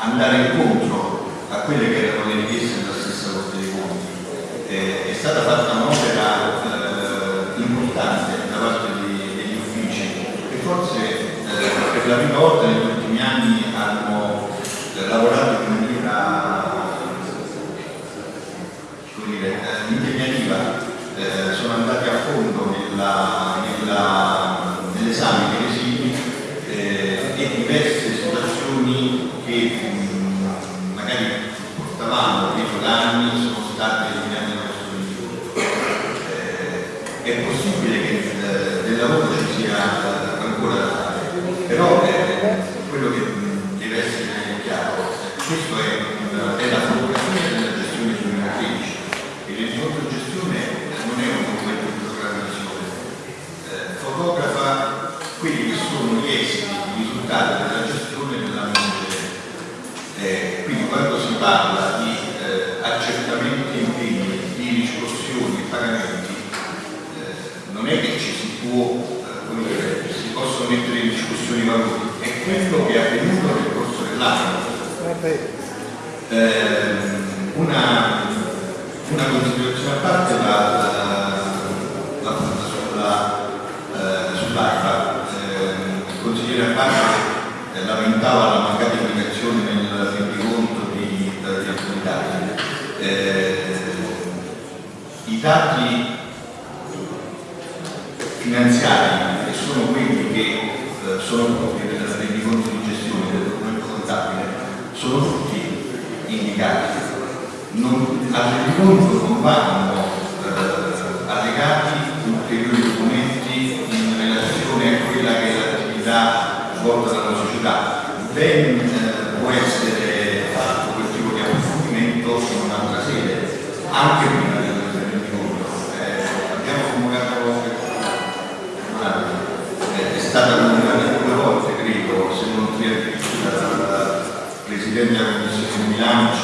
andare incontro a quelle che erano le richieste della stessa Corte dei Conti. Eh, è stata fatta un'opera eh, importante da parte di, degli uffici e forse eh, per la prima volta nel É, non vanno eh, allegati ulteriori documenti in relazione a quella che è l'attività svolta dalla società, ben eh, può essere fatto quel tipo di approfondimento in un'altra sede, anche prima del rendiconto. Eh, abbiamo convocato eh, è stata convocata due volte, credo, se non tre addirittura dal Presidente della Commissione di Milano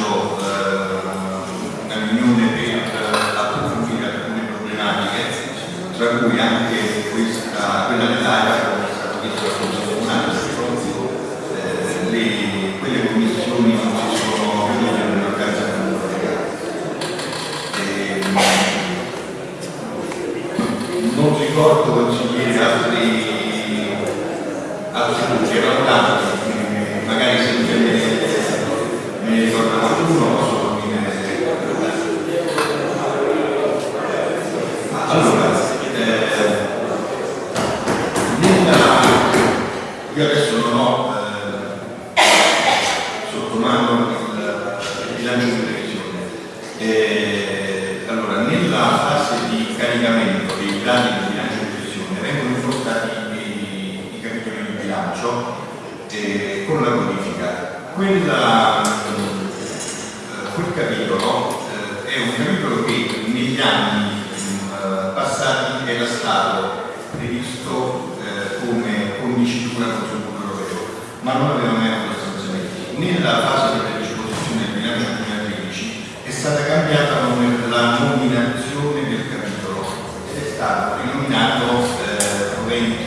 cui anche questa, quella dell'area, come è stato detto da un altro, eh, le, quelle commissioni non ci sono riunite nell'organizzazione ehm, non ricordo consigliere altri altri erano tanti magari se me ne ricordo qualcuno.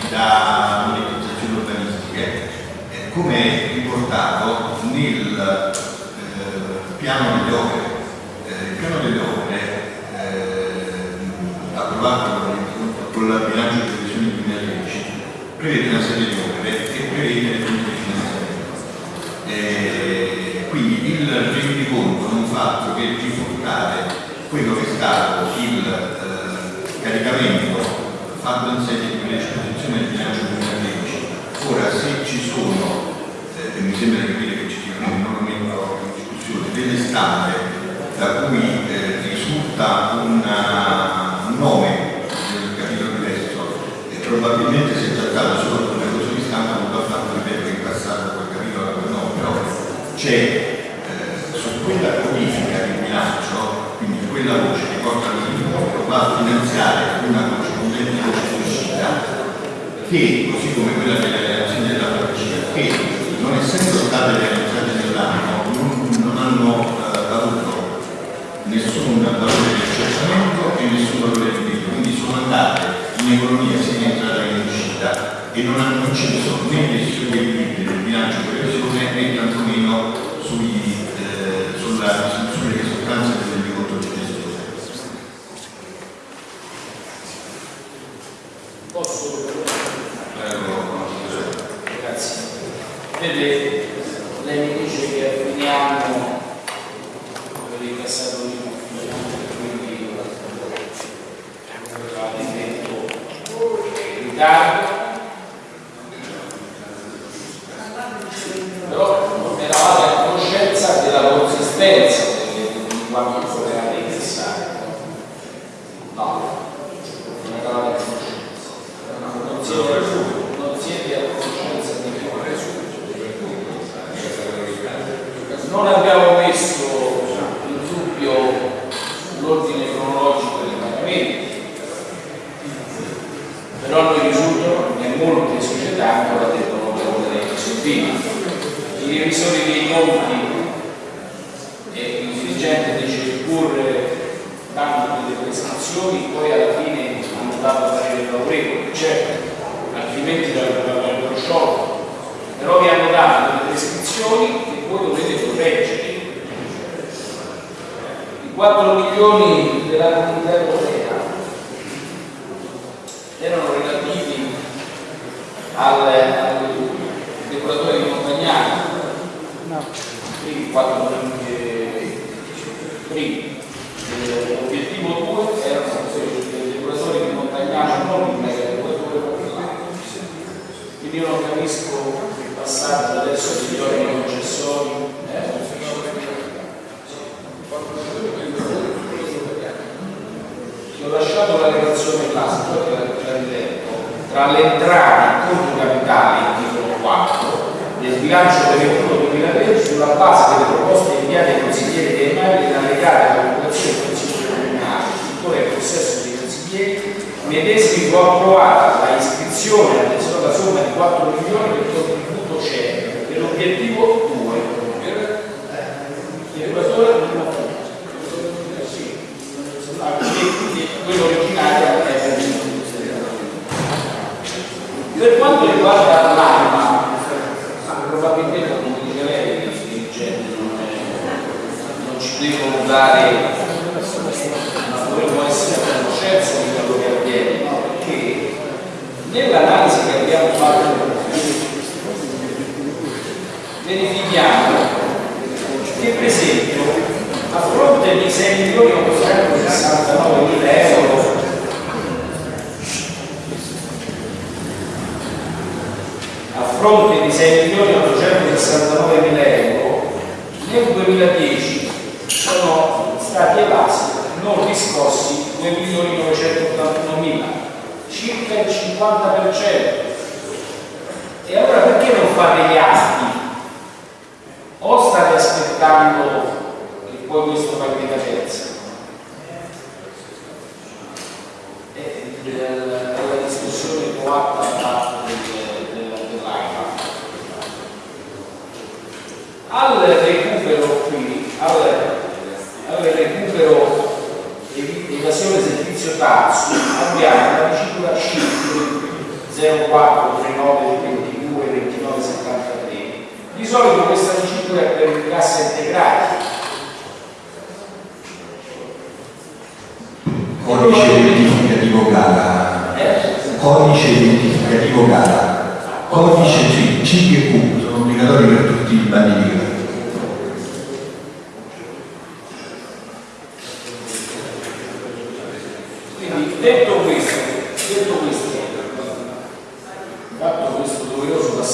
Da monetizzazioni urbanistiche, eh, come riportato nel eh, piano delle opere. Eh, il piano delle opere eh, approvato con la bilancio di previsione 2013 prevede una serie di opere e prevede le di finanziamento. Eh, quindi il rendiconto non fa altro che riportare quello che è stato il eh, caricamento fatto in sede di del bilancio 2013. Ora se ci sono, eh, e mi sembra capire che ci siano, non metto in discussione, delle stampe da cui eh, risulta un nome probabilmente si è trattato solo di una cosa di stampa, non l'ho fatto ripetere in passato quel capitolo no, però c'è eh, su quella codifica di bilancio, quindi quella voce che porta all'incontro, va a finanziare una voce di uscita che, così come quella delle relazioni della farmacia, che non essendo state realizzate nell'anno non, non hanno eh, avuto nessun valore di accertamento e nessun valore di diritto, quindi sono andate in economia sia in entrata che in uscita e non hanno inciso né sugli equilibri del bilancio di previsione né tantomeno sui, eh, sulla,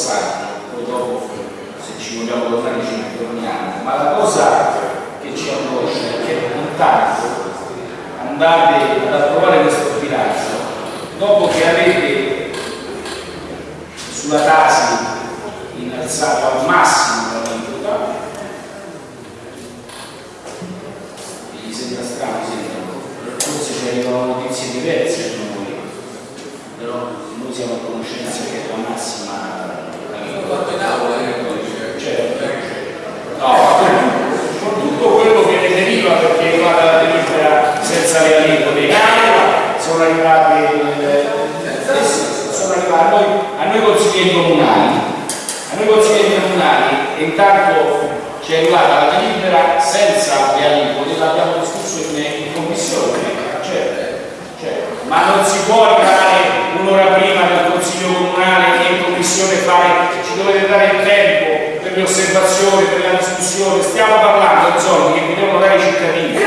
passaggio, poi dopo se ci vogliamo tornare ci torniamo, ma la cosa che ci angoscia è che intanto andate ad approvare questo bilancio dopo che avete sulla tasi innalzato al massimo l'aliquota e gli sembra strano sembra forse ci arrivano notizie diverse da noi però noi siamo a conoscenza che è la massima fatto in aula certo no con tutto quello che ne deriva perché va dalla delibera senza le aliquote in aula sono arrivati eh, sono arrivati a noi, a noi consiglieri comunali a noi consiglieri comunali intanto ci è arrivata la delibera senza le aliquote l'abbiamo discusso in, in commissione certo, certo. ma non si può arrivare un'ora prima del consiglio comunale e in commissione fare dovete dare il tempo per le osservazioni, per la discussione, stiamo parlando di soldi che devono dare i cittadini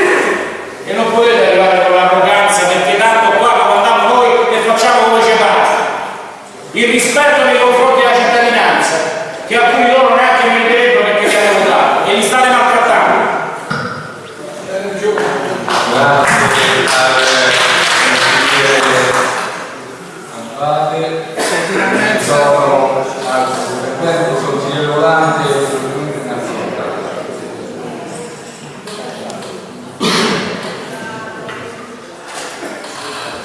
e non potete arrivare con l'arroganza perché tanto qua comandiamo noi e facciamo come ci pare. Il rispetto nei confronti della cittadinanza, che alcuni consigliere volante dell'Unione Nazionale.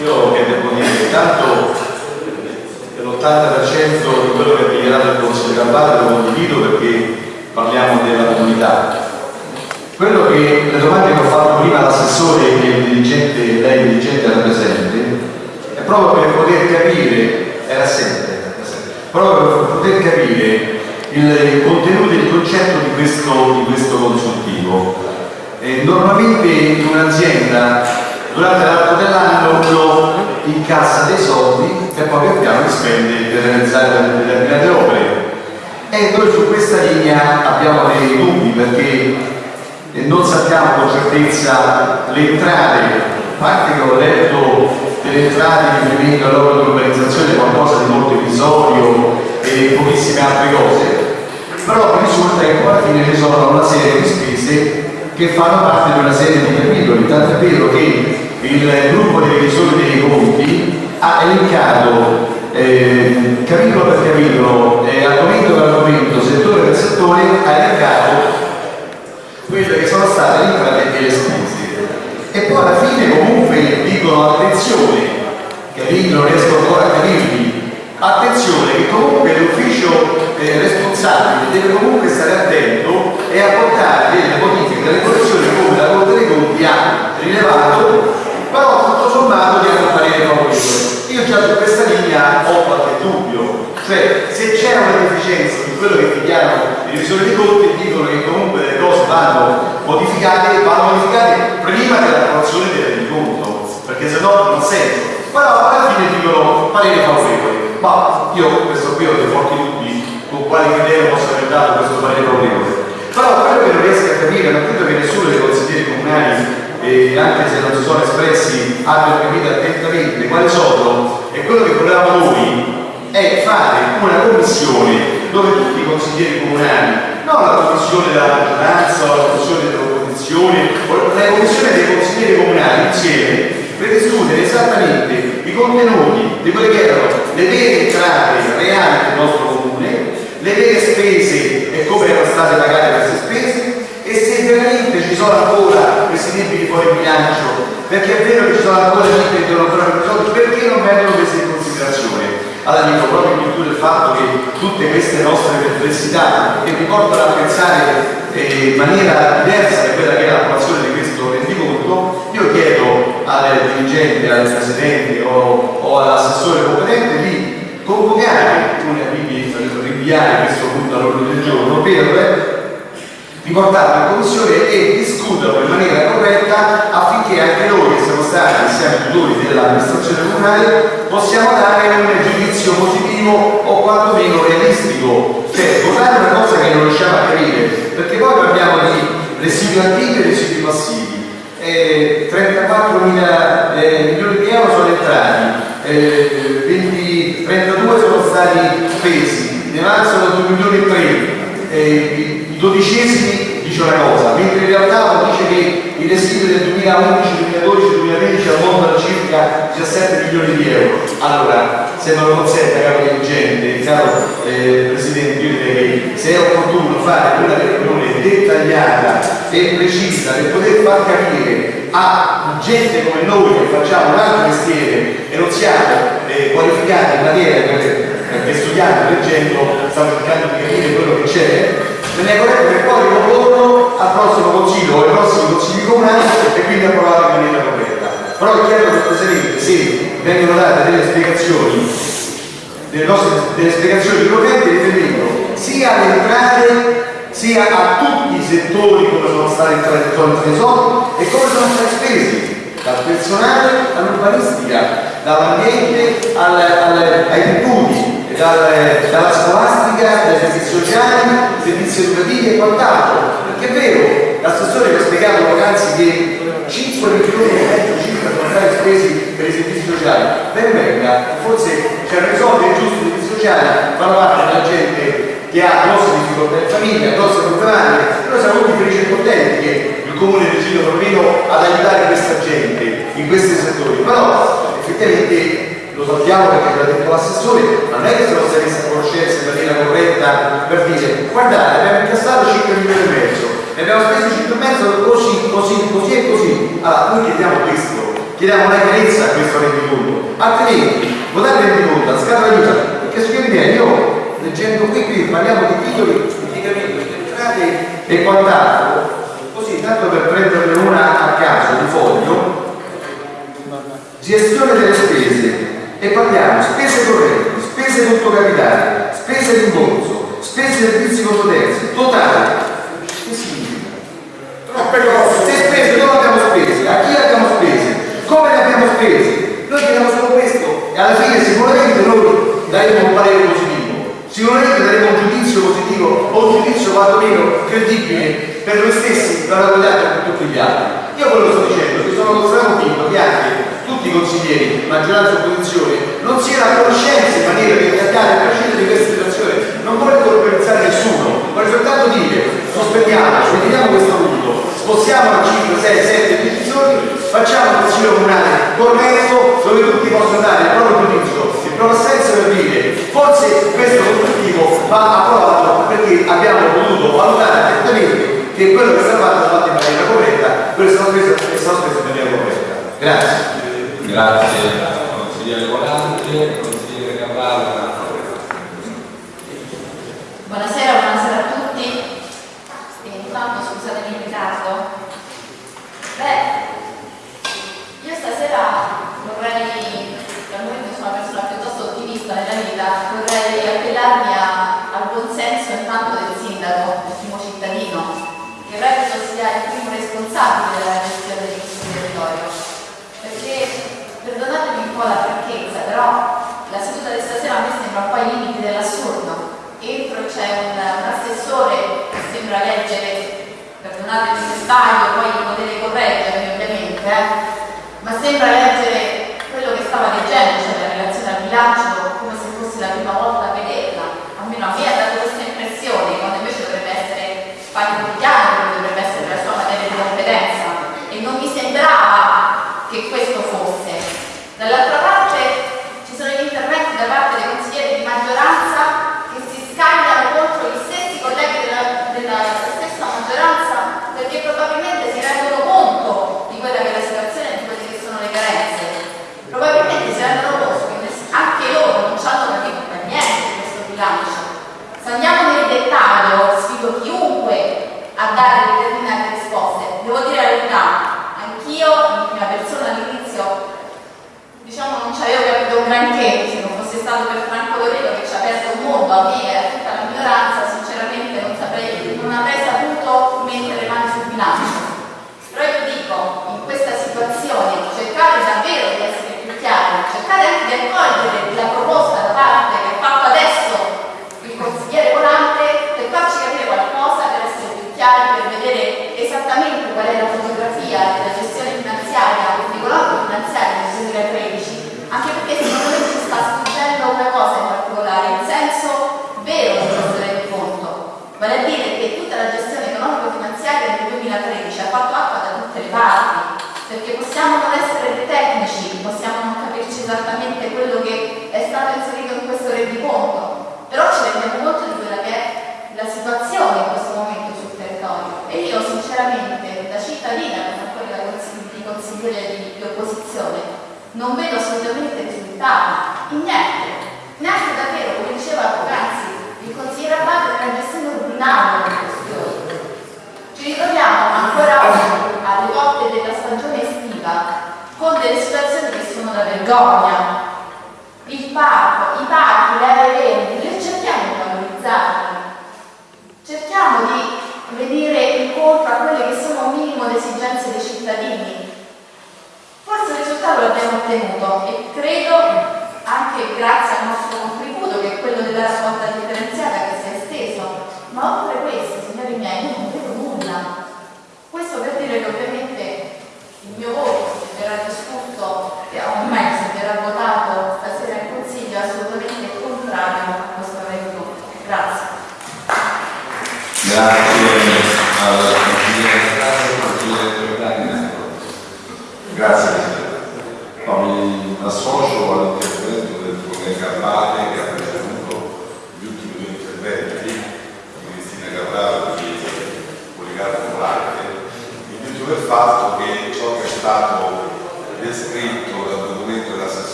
Io che devo dire, tanto che l'80% di quello che ha dichiarato il Consiglio Campana lo condivido perché parliamo della comunità. Quello che le domande che ho fatto prima all'assessore e il dirigente, lei dirigente era presente, è proprio per poter capire, era sempre, proprio per poter capire il contenuto e il concetto di questo, di questo consultivo. Eh, normalmente un'azienda durante l'arco dell'anno uno incassa dei soldi e poi pian piano li spende per realizzare determinate opere. E noi su questa linea abbiamo dei dubbi perché non sappiamo con certezza le entrate, a parte che ho letto delle entrate in riferimento all'opera di urbanizzazione qualcosa di molto episodio e pochissime altre cose, però risulta che alla fine ci sono una serie di spese che fanno parte di una serie di capitoli, tanto è vero che il gruppo dei revisori dei conti ha elencato eh, capitolo per capitolo, eh, argomento per argomento, settore per settore, ha elencato quelle che sono state le entrate e le spese. E poi alla fine comunque dicono attenzione, capito? Non riesco ancora a capirvi, attenzione che comunque l'ufficio eh, responsabile deve comunque stare attento e apportare delle modifiche delle correzioni come la Corte dei Conti ha rilevato, però tutto sommato di un parere favorevole. Io già su questa linea ho qualche dubbio, cioè se c'è una deficienza di quello che dichiarano i revisori dei conti dicono che comunque le cose vanno modificate, vanno modificate prima dell'approvazione del rendiconto, perché se no non senso. Però alla fine dicono parere favorevole. Ma io questo qui ho dei forti dubbi con quali criteri posso aver dato questo parere favorevole. Però quello che non riesco a capire, non credo che nessuno dei consiglieri comunali e anche se non si sono espressi abbiano capito attentamente quali sono e quello che volevamo noi è fare una commissione dove tutti i consiglieri comunali, non la commissione della maggioranza o la commissione dell'opposizione, la commissione dei consiglieri comunali insieme per discutere esattamente i contenuti di quelle che erano le vere entrate reali del nostro comune, le vere spese e come erano state pagate queste spese e se veramente ci sono ancora questi debiti fuori bilancio, perché è vero che ci sono ancora debiti che devono ancora risolti, perché non vengono prese in considerazione. Allora dico proprio in virtù del fatto che tutte queste nostre perplessità che mi portano a pensare eh, in maniera diversa da quella che è l'approvazione di questo rendiconto, io chiedo al dirigente, al presidente o, o all'assessore competente di convocare, quindi rinviare questo punto all'ordine del giorno per riportarlo in commissione e discuterlo in maniera corretta affinché anche noi che siamo stati, siamo tutori dell'amministrazione comunale, possiamo dare un giudizio positivo o quantomeno realistico. Cioè, votare una cosa che non riusciamo a capire, perché poi parliamo di residui attivi e residui passivi. Eh, 34 mila eh, milioni di euro sono entrati, eh, 20, 32 sono stati spesi, ne avanzano 2 milioni e 3 eh, i dodicesimi dice una cosa, mentre in realtà dice che i residui del 2011, 2012, 2013 ammontano circa 17 milioni di euro. Allora, se non lo consente caro dirigente, caro eh, Presidente, io direi che se è opportuno fare una riunione dettagliata e precisa per poter far capire a gente come noi che facciamo un altro mestiere e non siamo eh, qualificati in materia perché studiando, leggendo, stiamo cercando di capire quello che c'è quindi approvato in maniera corretta. Però è chiaro cortesemente se vengono date delle spiegazioni, delle, nostre, delle spiegazioni corrette riferimento sia alle entrate sia a tutti i settori come sono stati entrati e come sono stati spesi, dal personale all'urbanistica, dall'ambiente al, al, ai tributi, dal, dalla scolastica, dai servizi sociali, servizi educativi e quant'altro. Perché è vero, l'assessore ha spiegato poc'anzi che 5 milioni e mezzo circa sono stati spesi per i servizi sociali. Ben venga, forse per risolvere giusto i servizi sociali fanno parte della gente che ha grosse difficoltà in famiglia, grosse problematiche, noi siamo tutti felici e contenti che il comune è deciso proprio ad aiutare questa gente in questi settori, però effettivamente lo sappiamo perché l'ha detto l'assessore, ma non è che se non si è messa a conoscenza in maniera corretta per dire guardate abbiamo incassato 5 milioni e mezzo e abbiamo speso 5 e mezzo così, così, così e così. Allora noi chiediamo questo, chiediamo una chiarezza a questo rendiconto, altrimenti votare il rendiconto a scatola chiusa, perché su che io leggendo qui, qui parliamo di titoli, indicamenti, di entrate e quant'altro, così tanto per prenderne una a caso di foglio, gestione delle spese, e parliamo spese correnti, spese tutto capitale, spese rimborso, spese servizi controterzi, totale. Che significa? Troppe cose. Se spese dove abbiamo spese? A chi abbiamo spese? Come le abbiamo spese? Noi chiediamo solo questo e alla fine sicuramente noi daremo un parere positivo, sicuramente daremo un giudizio positivo o un giudizio quantomeno credibile per noi stessi, per la guardare per tutti gli altri. Io quello che sto dicendo, che sono convinto che anche tutti i consiglieri, maggioranza e opposizione, non siano a conoscenza in maniera di attaccare a prescindere di questa situazione. Non vorrei colpevolizzare nessuno, vorrei soltanto dire sospendiamo, ritiriamo questo punto, spostiamo a 5, 6, 7 decisioni, facciamo un consiglio comunale corretto dove tutti possono dare il proprio giudizio, il proprio senso per dire forse questo consultivo va approvato perché abbiamo potuto valutare attentamente che quello che è stato fatto è fatto in maniera corretta, quello che è stato speso in maniera corretta. Grazie. Grazie consigliere Volante, consigliere Cavallo. Buonasera, buonasera a tutti. E intanto scusatemi il ritardo. Beh, io stasera vorrei, dal momento sono una persona piuttosto ottimista nella vita, vorrei appellarmi a, al buon senso intanto del sindaco, del primo cittadino, che reputo sia il primo responsabile della gestione di questo territorio. Perché perdonatemi un po' la franchezza, però la seduta di stasera a me sembra un po' ai limiti dell'assurdo. Entro c'è un, un, assessore che sembra leggere, perdonatemi se sbaglio, poi potete correggermi ovviamente, eh, ma sembra leggere quello che stava leggendo, cioè la relazione al bilancio, come se fosse la prima volta Саня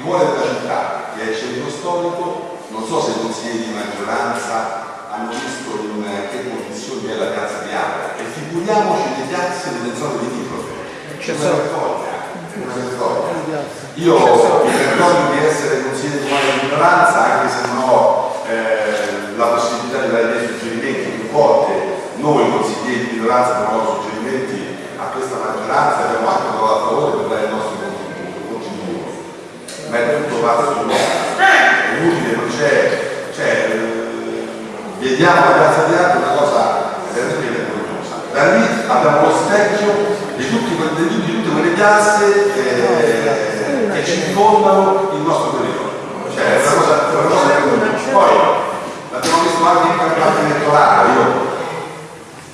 il cuore della città, che è il centro storico, non so se i consiglieri di maggioranza hanno visto in eh, che condizioni è la piazza di Abra e figuriamoci le piazze delle zone di limitrofe, c'è una vergogna, una vergogna. Io mi vergogno di essere consigliere di maggioranza anche se non ho eh, la possibilità di dare dei suggerimenti, più volte. Noi consiglieri di minoranza abbiamo suggerimenti a questa maggioranza abbiamo anche votato a favore per dare il nostro ma è tutto vasto è inutile non c'è cioè, vediamo la grazia di Dio una cosa veramente vergognosa da lì abbiamo lo specchio di, tutti, di, di tutte quelle piazze eh, che ci fondano il nostro territorio cioè è una cosa, una cosa vergognosa poi l'abbiamo visto anche in campagna elettorale io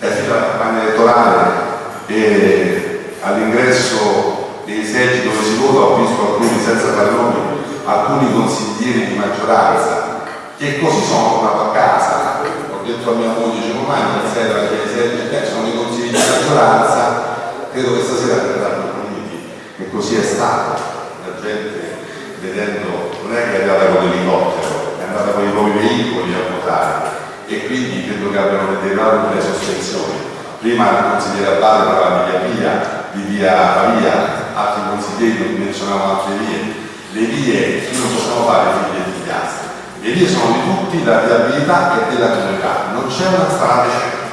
eh, è stata la campagna elettorale e all'ingresso dei seggi dove si vota ho visto alcuni senza fare nomi, alcuni consiglieri di maggioranza che così sono tornato a casa, ho detto a mia moglie dicevo mai non sera che i seggi eh, sono i consigli di maggioranza, credo che stasera verranno puniti e così è stato, la gente vedendo non è che è andata con l'elicottero, è andata con i nuovi veicoli a votare e quindi credo che abbiano degradato le sospensioni prima il consigliere Abbate parlava di via Pia, di via Pavia, altri consiglieri non menzionavano altre vie. Le vie non possono fare figlie di piazza, le vie sono di tutti, la viabilità è della comunità, non c'è una strada certa.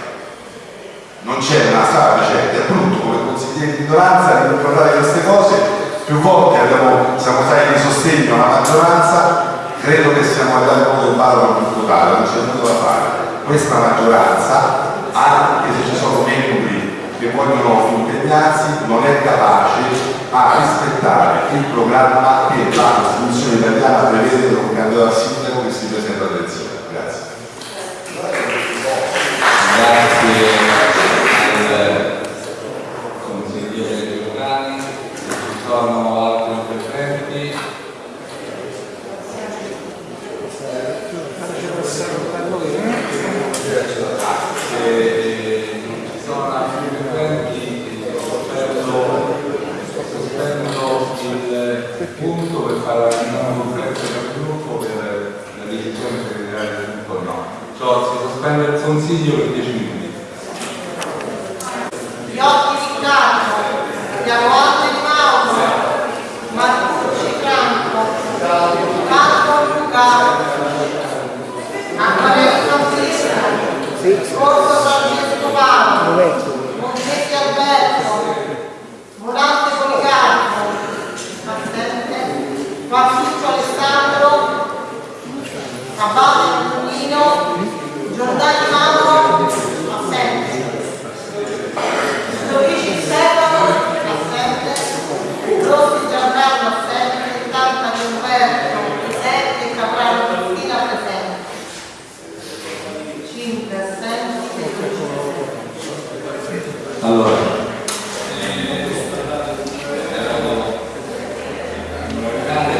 Non c'è una strada certa, è brutto come consiglieri di minoranza ricordare queste cose, più volte abbiamo, siamo stati di sostegno alla maggioranza, credo che siamo arrivati a un ballo più totale, non c'è nulla da fare. Questa maggioranza ha esercitato vogliono impegnarsi, non è capace a rispettare il programma che la Costituzione italiana prevede per un candidato a sindaco che si presenta alle elezioni. Grazie. Grazie al consigliere Giordani. Ci sono altri interventi? Se non ci sono altri interventi, sospendo, sospendo il punto per fare una conferenza del gruppo per la decisione segretaria del gruppo no. Cioè si sospende il consiglio per 10 minuti. Iotti di Franco, Diamonte di Mauro, Martucci Franco, Franco Luca, Acquarelli Francisco, Corso Francesco Paolo, Montetti Alberto, Morante Policarpo, assente, Fattuccio Alessandro, Abate Pulino, Giordani Mauro, assente. Luigi Stefano, assente, Rossi Giancarlo, assente, Tanta Umberto, presente, Caprano Cristina, presente. 5 assenti, 6 Allora, eh, erano in locale,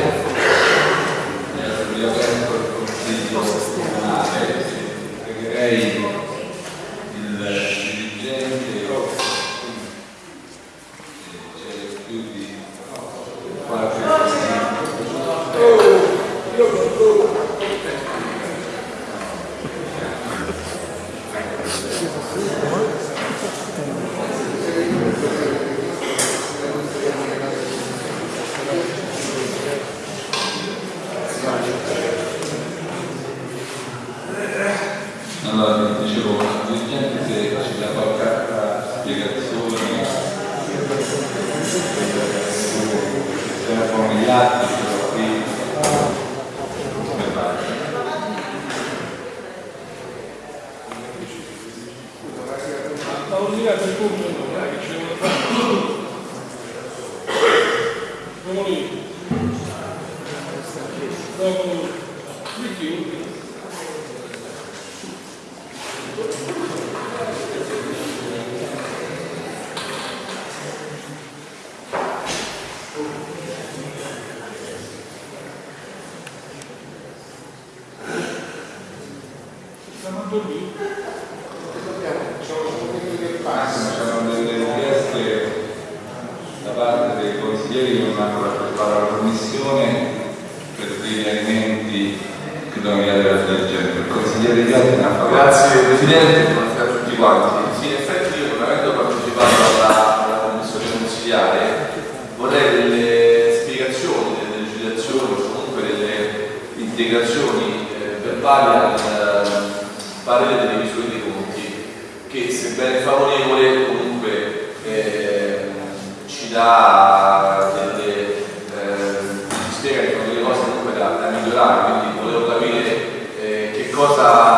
era riaperto il consiglio comunale, pregherei il dirigente, se c'è più cosa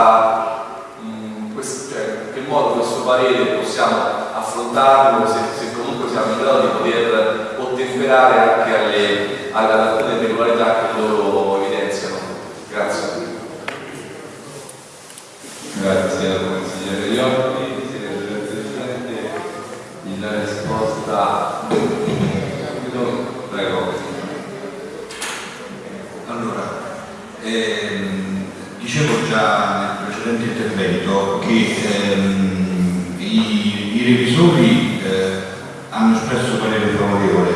i, revisori eh, hanno espresso parere favorevole.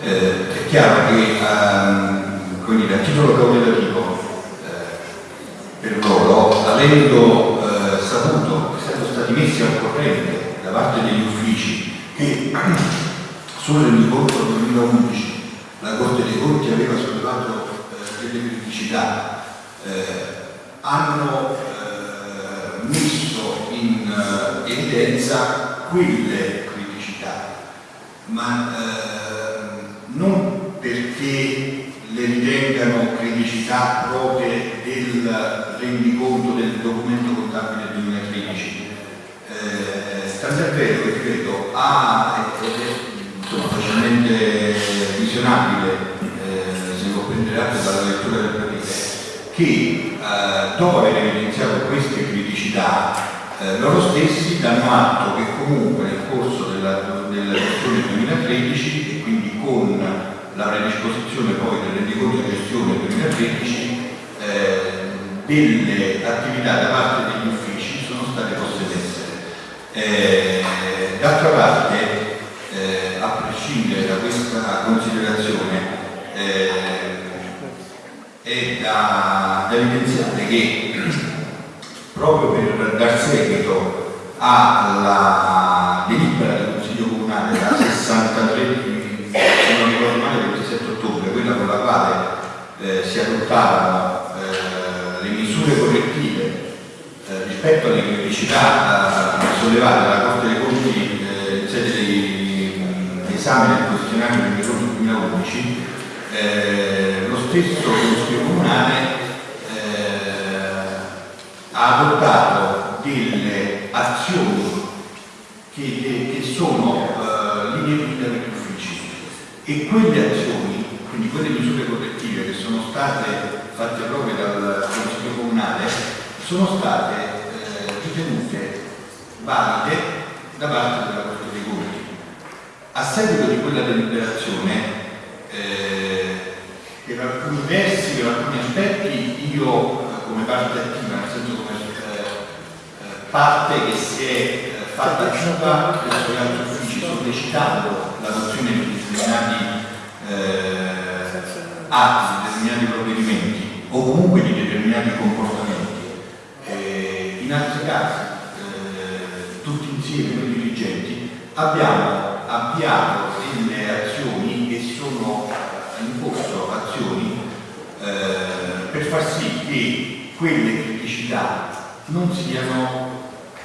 Eh, è chiaro che ehm, a titolo cautativo eh, per loro, avendo eh, saputo, essendo stati messi al corrente da parte degli uffici che sul rendiconto 2011 la Corte dei Conti aveva sollevato eh, delle criticità, hanno messo in eh, quelle criticità, ma eh, non perché le ritengano criticità proprie del rendiconto del documento contabile 2013. Eh, tant'è vero che credo ed è insomma, facilmente visionabile, eh, se lo prenderate dalla lettura del parere, che eh, dopo aver evidenziato queste criticità, eh, loro stessi danno atto che comunque nel corso della, della gestione 2013 e quindi con la predisposizione poi del rendiconto di gestione 2013 eh, delle attività da parte degli uffici sono state poste in essere. Eh, D'altra parte, eh, a prescindere da questa considerazione, eh, è da, da evidenziare che proprio per dar seguito alla delibera del Consiglio Comunale da 63 di- se non ricordo male del 27 ottobre, quella con la quale eh, si adottavano eh, le misure correttive eh, rispetto alle criticità eh, sollevate dalla Corte dei Conti eh, in sede di esame del questionario del ricordo 2011, eh, lo stesso Consiglio Comunale ha adottato delle azioni che, che sono eh, linee guida per gli uffici e quelle azioni, quindi quelle misure correttive che sono state fatte proprio dal Consiglio Comunale, sono state eh, ritenute valide da parte della Corte dei Conti. A seguito di quella deliberazione, eh, per alcuni versi, per alcuni aspetti, io eh, come parte attiva, nel senso eh, parte che si è eh, fatta attiva presso gli altri uffici sollecitando l'adozione di determinati eh, atti, di determinati provvedimenti o comunque di determinati comportamenti. Eh, in altri casi, eh, tutti insieme noi dirigenti, abbiamo avviato delle azioni che sono in corso azioni eh, per far sì che quelle criticità non siano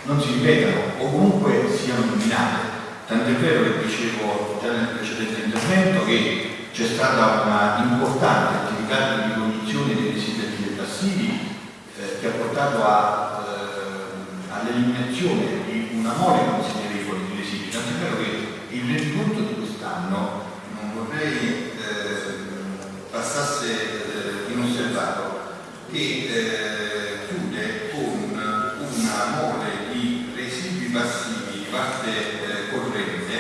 non si ripetano o comunque siano eliminate. Tant'è vero che dicevo già nel precedente intervento che c'è stata una importante attività di ricognizione dei attivi e passivi eh, che ha portato eh, all'eliminazione di una mole considerevole di residui. Tant'è vero che il rendiconto di quest'anno non vorrei eh, passasse eh, inosservato che eh, chiude con una mole di residui passivi di parte eh, corrente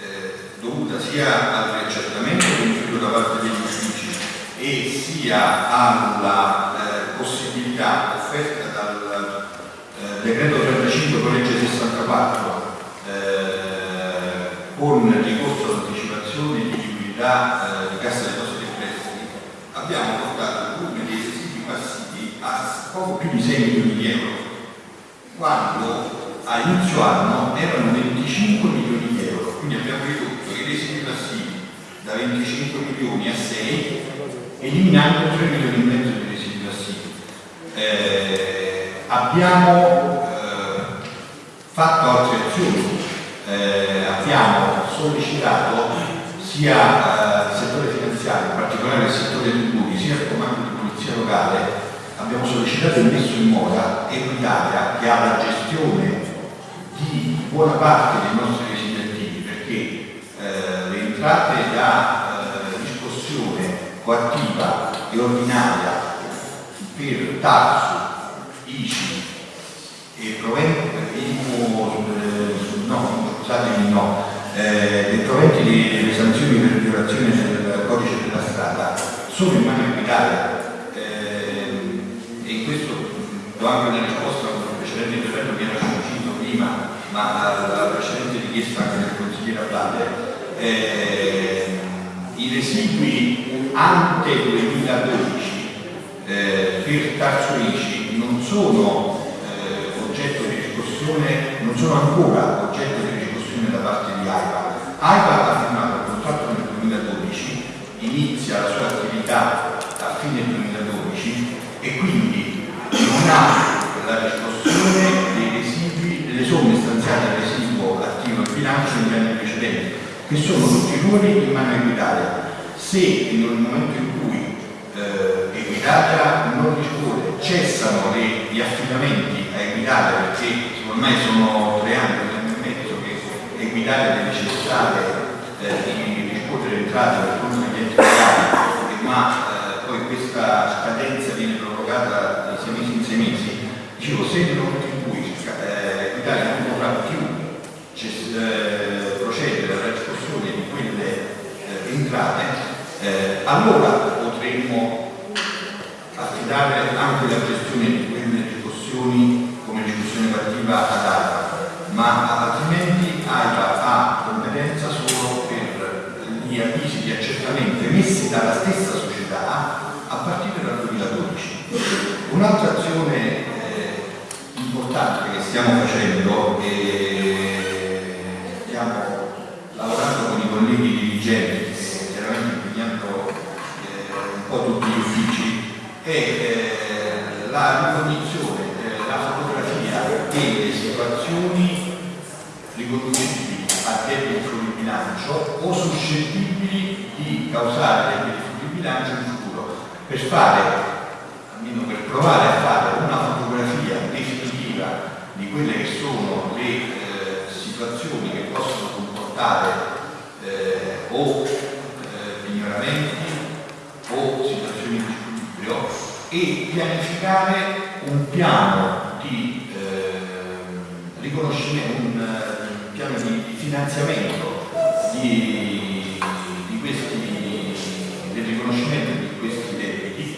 eh, dovuta sia al riaccertamento compiuto da parte degli uffici e sia alla eh, possibilità offerta dal eh, decreto 35 con legge 64 eh, con ricorso all'anticipazione di liquidità eh, di cassa depositi e prestiti abbiamo portato volume dei residui passivi a poco più di 6 milioni di euro quando a inizio anno erano 25 milioni di euro quindi abbiamo ridotto i residui passivi da 25 milioni a 6 eliminando 3 milioni e mezzo di residui passivi. Eh, abbiamo eh, fatto altre azioni. Eh, abbiamo sollecitato sia eh, il settore finanziario, in particolare il settore dei tributi, sia il comando di polizia locale, abbiamo sollecitato e messo in moda Equitalia che ha la gestione di buona parte dei nostri entrate da eh, riscossione coattiva e ordinaria per tasso, ICI e proventi no, eh, proventi delle sanzioni per violazione del codice della strada sono in mano equitaria eh, e in questo do anche una risposta a un precedente intervento che era uscito prima ma alla precedente richiesta anche del consigliere Abate eh, i residui ante 2012 eh, per Tarso ICI non sono eh, oggetto di riscossione, non sono ancora oggetto di riscossione da parte di AIPA. AIPA ha firmato il contratto nel 2012 e quindi non ha la riscossione dei residui, delle somme stanziate al residuo attivo in bilancio negli anni precedenti, che sono tutti numeri in mano a Equitalia. Se nel momento in cui eh, Equitalia non risponde, cessano le- gli affidamenti a Equitalia perché ormai sono tre anni, tre anni e mezzo che Equitalia deve cessare eh, di riscuotere entrate per conto degli enti locali, ma eh, poi questa scadenza viene prorogata di sei mesi in sei mesi, dicevo, se nel momento in cui eh, Equitalia non potrà più cess- eh, procedere alla riscossione di quelle eh, entrate, eh, allora potremmo affidare anche la gestione di quelle riscossioni come riscossione partita ad AIPA, ma altrimenti AIPA ha competenza solo per gli avvisi di accertamento emessi dalla stessa società a partire dal 2012. Un'altra azione eh, importante che stiamo facendo e stiamo lavorando con i colleghi dirigenti che chiaramente impegnando eh, un po' tutti gli uffici è eh, la ricognizione, eh, la fotografia delle situazioni riconducibili a debiti fuori bilancio o suscettibili di causare debiti fuori bilancio in futuro. Per fare, almeno per provare a fare una fotografia definitiva di quelle che sono le eh, situazioni che possono comportare eh, o eh, pignoramenti o situazioni di squilibrio e pianificare un piano di ehm, riconoscimento, un eh, piano di, finanziamento di, di questi, del riconoscimento di questi debiti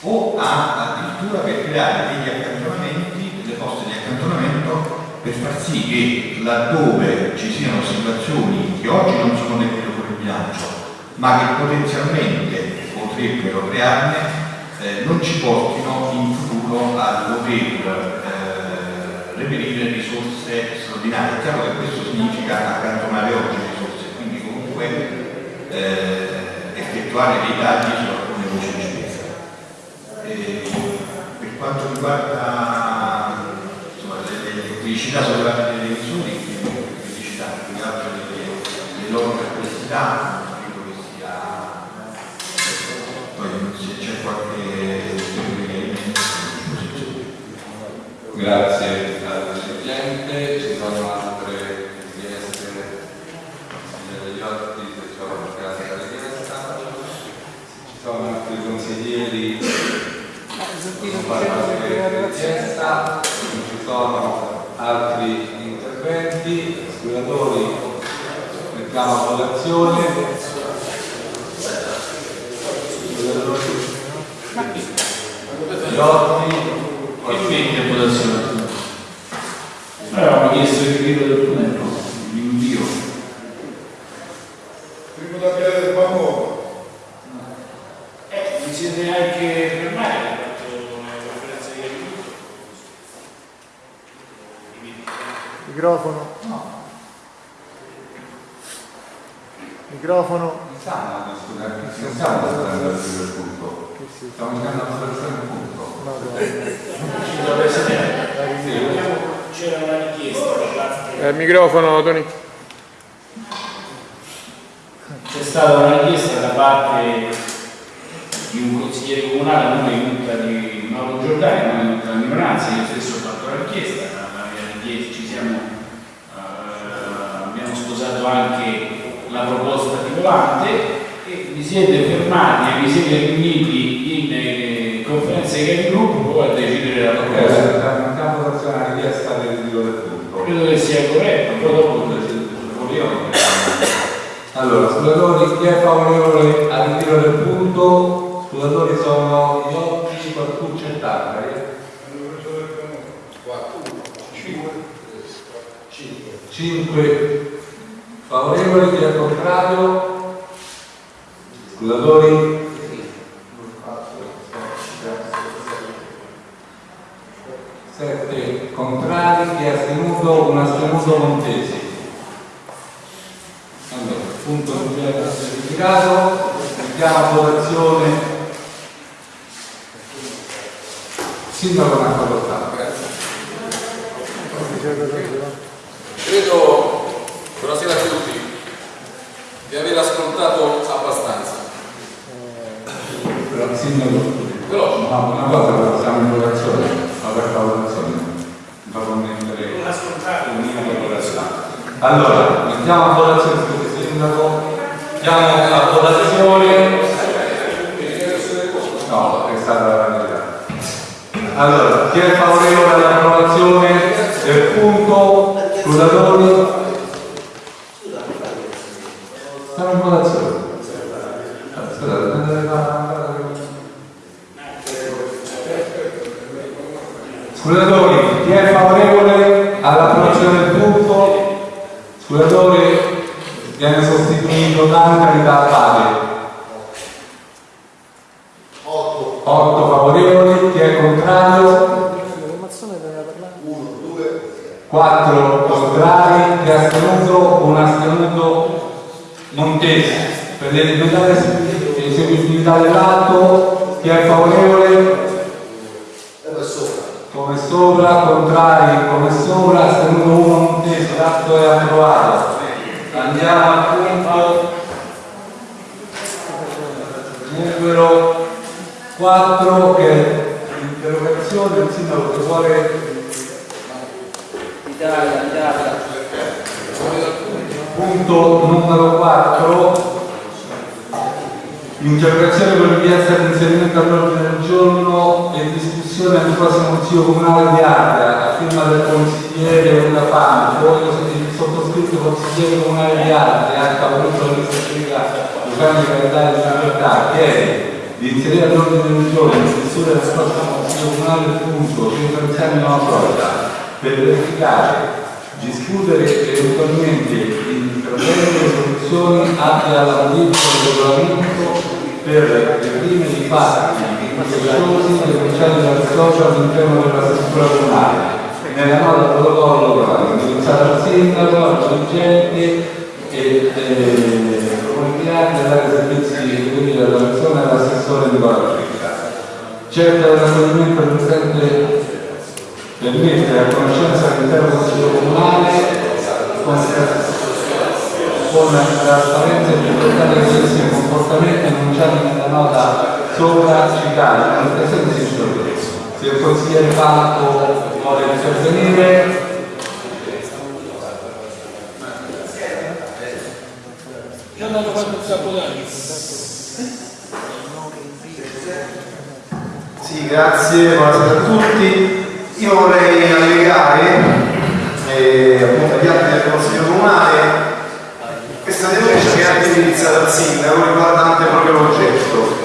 o a, addirittura per creare degli accantonamenti, delle poste di accantonamento per far sì che laddove ci siano situazioni che oggi non sono debito fuori bilancio ma che potenzialmente potrebbero crearne eh, non ci portino in futuro a dover eh, reperire risorse straordinarie. È chiaro che questo significa accantonare oggi risorse, quindi comunque eh, effettuare dei tagli su alcune voci di spesa. Per quanto riguarda insomma, le, le criticità sollevate revisori, quindi criticità più che altro le, le loro perplessità, Grazie al Presidente, ci sono altre richieste? Degli otti, se c'è qualche altra richiesta. Ci sono altri consiglieri? Che non fanno qualche richiesta, non ci sono altri interventi, spiegatori mettiamo a votazione. Giotti, Che Credo, buonasera a tutti, di aver ascoltato abbastanza. Però Sindaco, Però no, una cosa però siamo in votazione, aperta votazione. Non fa mettere un'unica votazione. Allora, mettiamo a votazione scusi Sindaco, mettiamo a votazione. No, è stata la verità. Allora, chi è favorevole all'approvazione del punto? Scrutatori? Stiamo in votazione. Aspettate, prendete la- Scrutatori, chi è favorevole all'approvazione del punto? Scrutatori, viene sostituito Dante da Abate. 8 favorevoli, chi è contrario? 4 contrari, chi è astenuto? Un astenuto Montesi. Per l'eliminare l'esecutività dell'atto, chi è favorevole? Come sopra, contrari, come sopra, astenuto 1 Montesi, l'atto è approvato. Andiamo al punto numero 4 che è l'interrogazione del sindaco che vuole Italia, Italia. punto numero 4 interrogazione per richiesta di inserimento all'ordine del giorno e discussione al prossimo consiglio comunale di Ardea a firma del consigliere Una Famo il sottoscritto consigliere comunale di La scelta Luciani Calendario di Libertà chiede di inserire all'ordine del giorno in discussione del prossimo consiglio comunale del punto Centro Nuova Florida per verificare discutere eventualmente interventi e soluzioni atte alla modifica del regolamento per le prime di fatti infecciosi denunciati dal socio all'interno della struttura comunale. Nella nota protocollo indirizzata al sindaco, al dirigente e eh, comunitari dell'area servizi eseguiti dalla persona e all'assessore di Guadalajara. Certo del raccoglimento del presente per mettere a conoscenza all'interno del Consiglio Comunale con, con trasparenza e libertà dei stessi comportamenti enunciati nella nota sopra citata. Non presente si Se il consigliere Falco vuole intervenire, Io non ho fatto un sacco d'anni. Sì, grazie, buonasera a tutti. Io vorrei allegare eh, appunto agli atti del Consiglio Comunale questa denuncia che è anche indirizzata al sindaco riguardante proprio l'oggetto.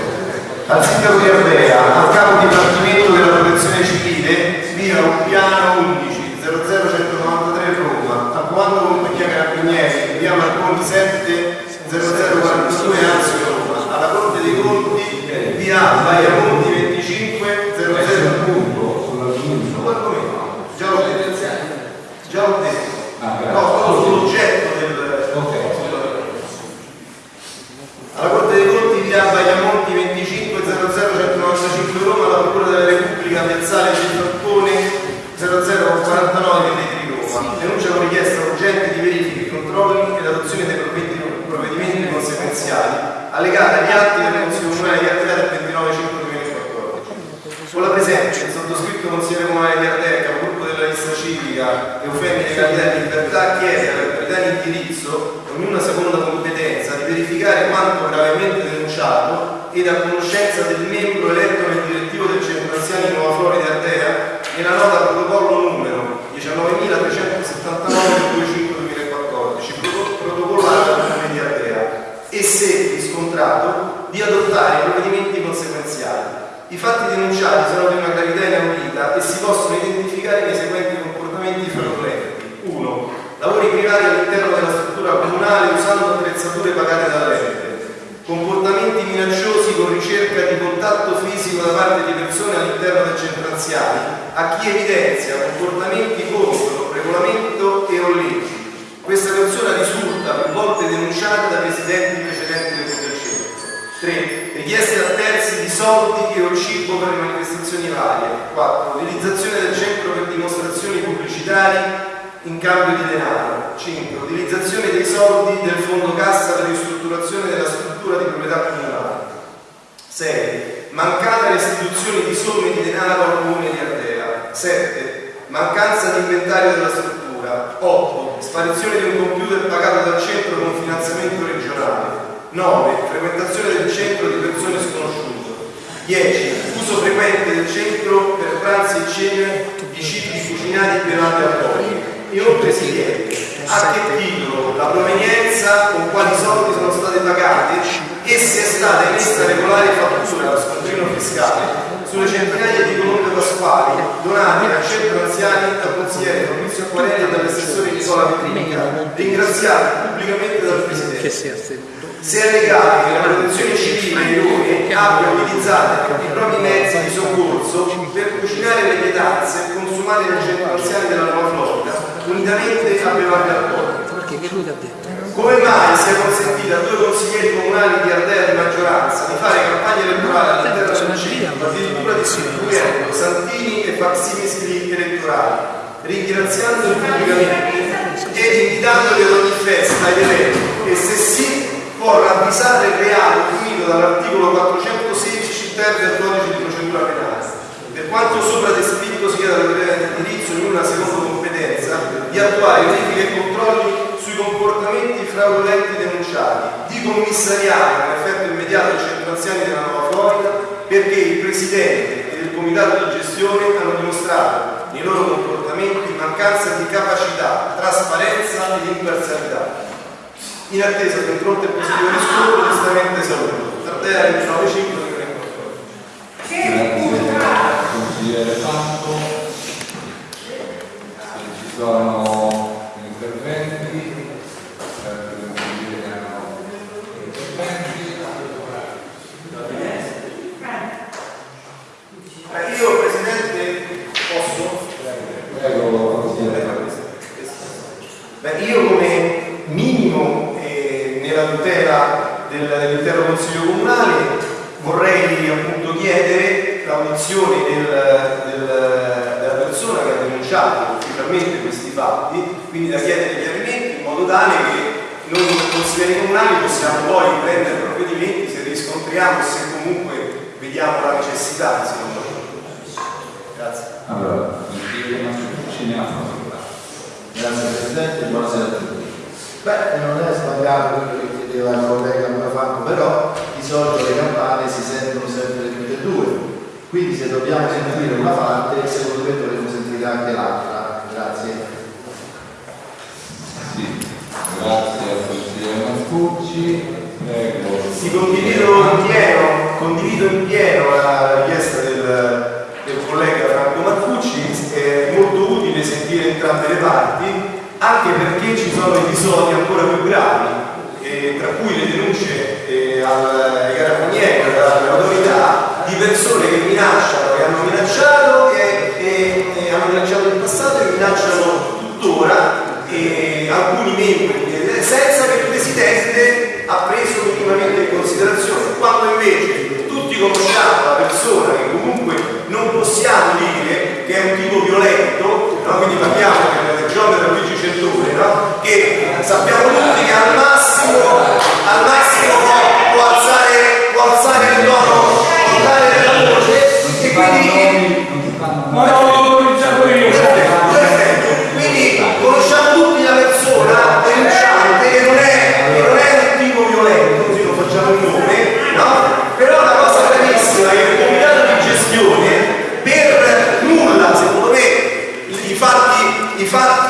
Al sindaco di Ardea, al capo dipartimento 0042 Anzio Roma, alla Corte dei Conti, via Baiamonti 25 00 Già l'ho detto, già l'ho detto. No, solo sull'oggetto del... Alla Corte dei Conti via Bagliamonti 25 00195 Roma, alla Procura della Repubblica Piazzale di Falcone 0049 di Roma. Denuncia con richiesta urgente di verifiche, controlli ed adozione dei provvedimenti provvedimenti allegati agli atti del Consiglio Comunale di Ardea del 29 5 2014. Con la presenza del sottoscritto consigliere comunale di Ardea, capogruppo della lista civica Eufemia Candidati di Libertà, chiede alle autorità di indirizzo, ognuna seconda competenza, di verificare quanto gravemente denunciato ed a conoscenza del membro eletto nel direttivo del Centro Anziani Nuova Florida Ardea nella nota protocollo numero 19.379-25-2014, protocollato dal Comune di Ardea, e riscontrato di adottare i provvedimenti conseguenziali. I fatti denunciati sono di una gravità inaudita e si possono identificare nei seguenti comportamenti fraudolenti. 1. Lavori privati all'interno della struttura comunale usando attrezzature pagate dall'ente. Comportamenti minacciosi con ricerca di contatto fisico da parte di persone all'interno del centro anziani a chi evidenzia comportamenti contro regolamento e o leggi. Questa persona risulta più volte denunciata da residenti precedenti del. 3. Richieste a terzi di soldi e o cibo per manifestazioni varie. 4. Utilizzazione del centro per dimostrazioni pubblicitarie in cambio di denaro. 5. Utilizzazione dei soldi del fondo cassa per ristrutturazione della struttura di proprietà comunale. 6. Mancata restituzione di somme di denaro al comune di Ardea. 7. Mancanza di inventario della struttura. 8. Sparizione di un computer pagato dal centro con finanziamento regionale. 9. Frequentazione del centro di persone sconosciute. 10. Uso frequente del centro per pranzi e cene di cibi cucinati bevande alcoliche. Inoltre si chiede a che titolo, la provenienza, con quali soldi sono state pagate e se è stata emessa regolare fattura allo scontrino fiscale sulle centinaia di colombe pasquali donate al centro anziani dal consigliere Fabrizio Acquarelli e dall'assessore Nicola Petrinica, ringraziati pubblicamente dal Presidente. Se è legale che la protezione civile e Rome abbia utilizzato i propri mezzi di soccorso per cucinare le pietanze consumate nel centro anziani della Nuova Florida, unitamente a bevande alcoliche. Come mai sia consentito a due consiglieri comunali di Ardea di maggioranza di fare campagna elettorale all'interno del centro, addirittura distribuendo santini e facsimili elettorali, ringraziando pubblicamente ed invitandoli ad ogni festa ed evento e se sì può ravvisare il reato punito dall'articolo 416 ter del codice di procedura penale. Per quanto sopra descritto si chiede all'autorità di indirizzo, in una seconda competenza, di attuare verifiche e controlli sui comportamenti fraudolenti denunciati, di commissariare con effetto immediato i centro della Nuova Florida perché il Presidente e il Comitato di gestione hanno dimostrato nei loro comportamenti mancanza di capacità, trasparenza ed imparzialità. In attesa di un pronto e positivo riscontro, giustamente saluto. Tardea 29 5 Grazie consigliere Santo. Se ci sono interventi, certo i consiglieri hanno interventi. Eh, Io Presidente posso? Prego, consigliere. Beh, io come minimo eh, del- dell'intero Consiglio Comunale vorrei appunto chiedere l'audizione del- del- della persona che ha denunciato ufficialmente questi fatti, quindi da chiedere chiarimenti in modo tale che noi consiglieri comunali possiamo poi prendere provvedimenti se riscontriamo se comunque vediamo la necessità secondo me. Grazie. Allora. Grazie Presidente, buonasera a tutti. Beh, non è sbagliato quello che chiedeva il collega Monafanco, però di solito le campane si sentono sempre tutte e due. Quindi se dobbiamo sentire una parte, secondo me dovremmo sentire anche l'altra. Grazie. Sì, grazie al consigliere Mascucci. Prego. Sì, condivido in pieno, condivido in pieno la richiesta del, del collega Franco Marcucci, è molto utile sentire entrambe le parti, anche perché ci sono episodi ancora più gravi, eh, tra cui le denunce eh, al- ai carabinieri, alle autorità, di persone che minacciano, che hanno minacciato e, e- e hanno minacciato in passato e minacciano tuttora e alcuni membri, eh, senza che il Presidente ha preso minimamente in considerazione, quando invece tutti conosciamo la persona che comunque non possiamo dire che è un tipo violento, no? quindi parliamo del Giovanni Luigi Centone, no? che sappiamo tutti che al massimo, al massimo può, alzare, può alzare il tono vocale della voce e quindi Ma non l'ho autorizzato io. Perfetto, perfetto. Quindi conosciamo tutti la persona denunciante che non è, che non è un tipo violento, così non facciamo il nome, no? Però la cosa gravissima è che il comitato di gestione per nulla, secondo me, i fatti, i fatti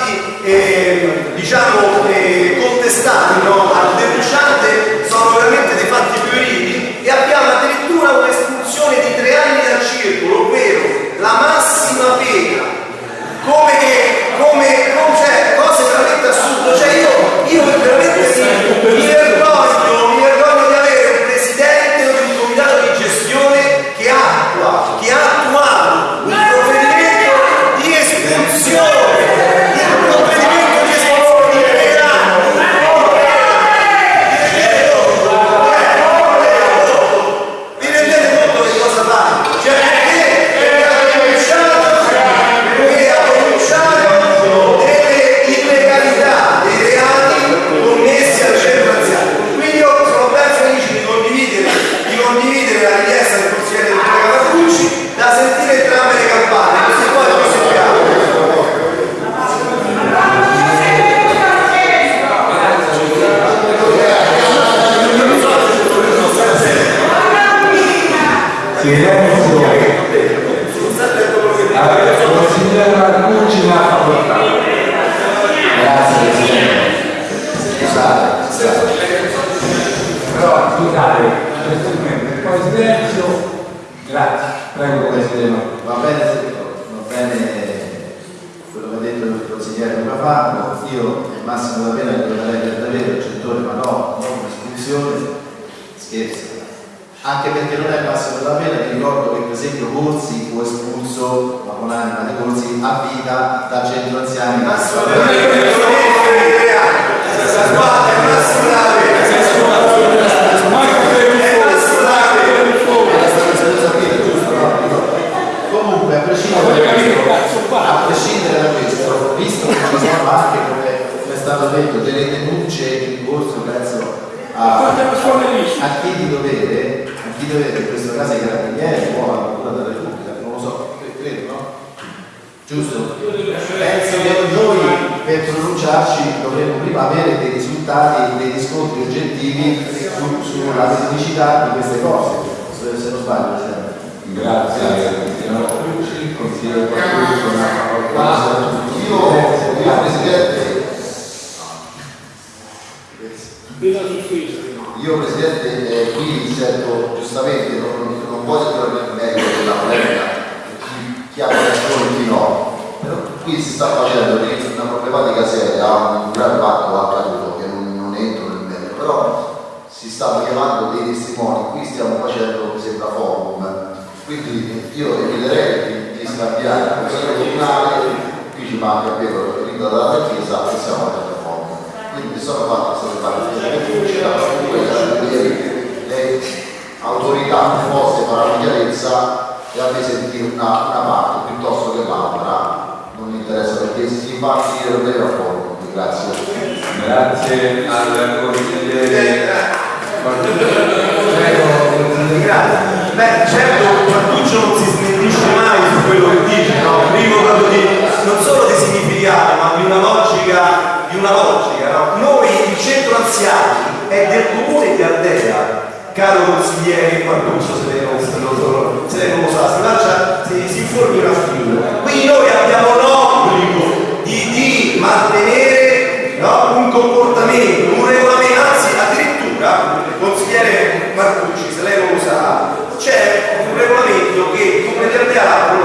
pregar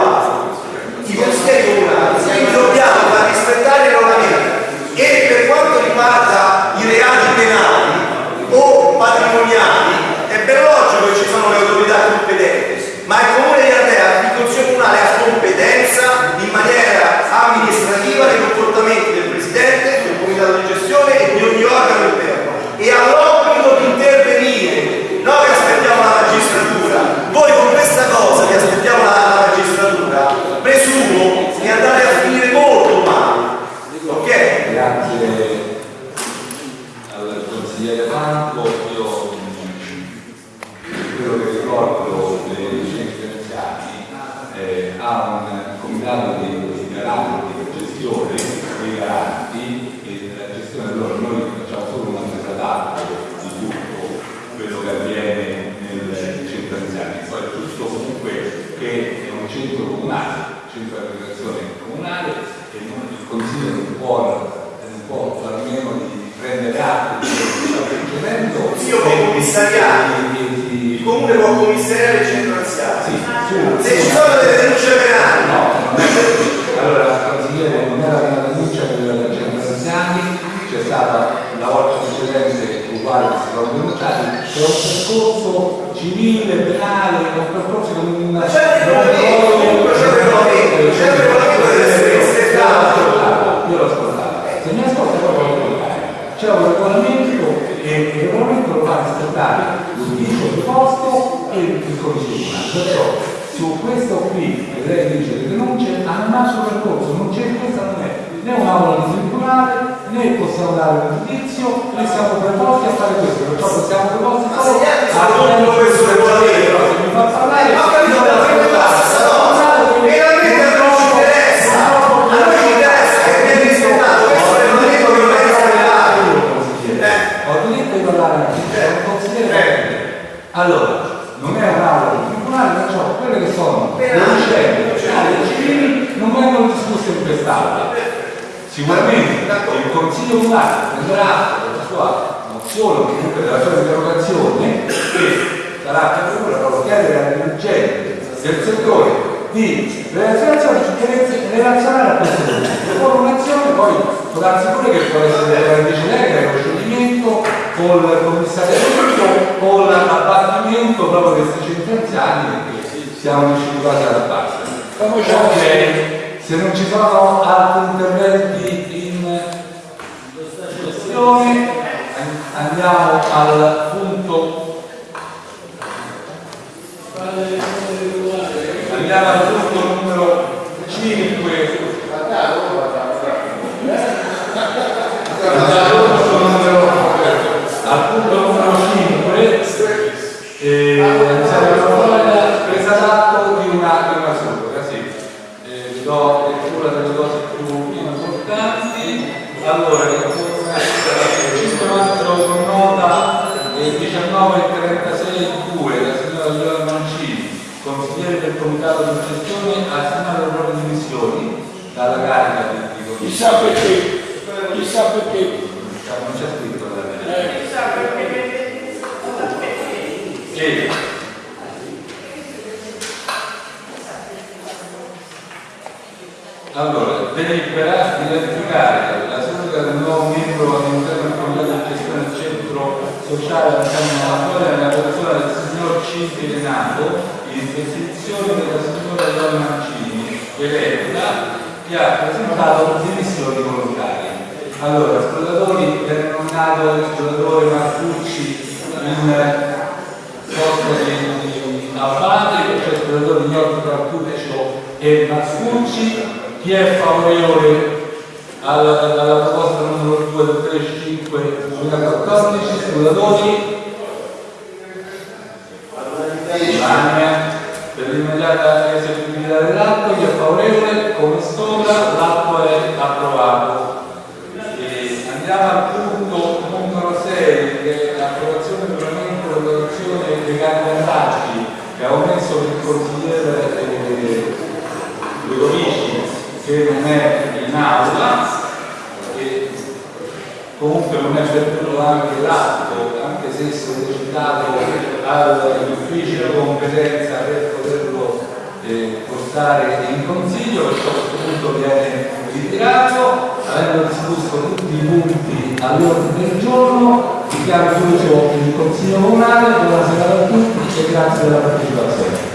c'è un regolamento e il regolamento lo fa rispettare l'ufficio di posto e il codice perciò su questo qui che lei dice che non c'è annaso percorso non c'è questa non è né un'aula di tribunale né possiamo dare un giudizio né siamo preposti a fare questo. Perciò possiamo preposti solo a fare questo. regolamento mi fa parlare sicuramente il Consiglio Comunale prenderà atto della sua mozione o comunque della sua interrogazione che sarà per proprio chiedere all'urgente del settore di relazionare a questo punto. Con un'azione poi sono sicuro che può essere la vice legge il procedimento col commissariamento o l'abbattimento proprio di dei sentenziali perché siamo riusciti dalla alla base. Ok se non ci sono altri interventi in questione andiamo al punto. Andiamo al punto numero nota 19 36 2 la signora Giovanna Mancini, consigliere del comitato di gestione, ha assegnato le proprie dimissioni dalla carica di, di Chissà perché, chissà perché. non c'è scritto da me. Eh, Sì. Allora, delibera di ratificare la seduta del nuovo membro all'interno del comitato di gestione del centro sociale Antonio Mattoria nella persona del signor Cinti Renato in sostituzione della signora Donna Mancini, eletta, che ha presentato dimissioni volontarie. Allora, esploratori per nominato l'esploratore Marcucci in posto di Abate, cioè esploratori Ignazio Marcuccio e Marcucci, chi è favorevole alla, alla proposta numero 2 del 35 2014, esploratori? Unanime. Per l'immediata eseguibilità dell'atto, chi favorevole? Come sopra, l'atto è approvato. E andiamo al punto numero 6 che è l'approvazione del regolamento di valutazione dei candidati che ha omesso il consigliere eh, Ludovici che non è in aula e comunque non è perduto anche l'atto anche se sollecitato agli uffici di competenza per poterlo eh, portare in consiglio a questo punto viene ritirato. Avendo discusso tutti i punti all'ordine del giorno dichiaro chiuso il consiglio comunale. Buonasera a tutti e grazie della partecipazione